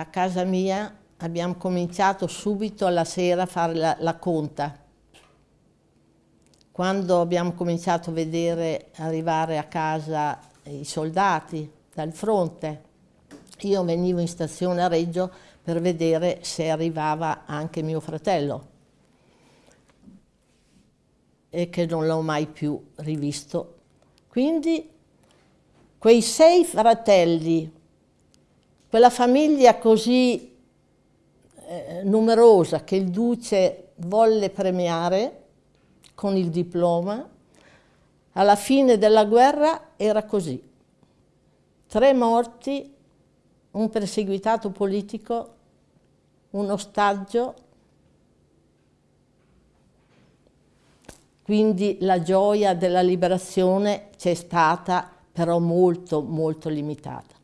a casa mia abbiamo cominciato subito alla sera a fare la, la conta. Quando abbiamo cominciato a vedere arrivare a casa i soldati dal fronte, io venivo in stazione a Reggio per vedere se arrivava anche mio fratello e che non l'ho mai più rivisto. Quindi quei sei fratelli, quella famiglia così eh, numerosa che il duce volle premiare con il diploma, alla fine della guerra era così. Tre morti, un perseguitato politico, un ostaggio, quindi la gioia della liberazione c'è stata però molto molto limitata.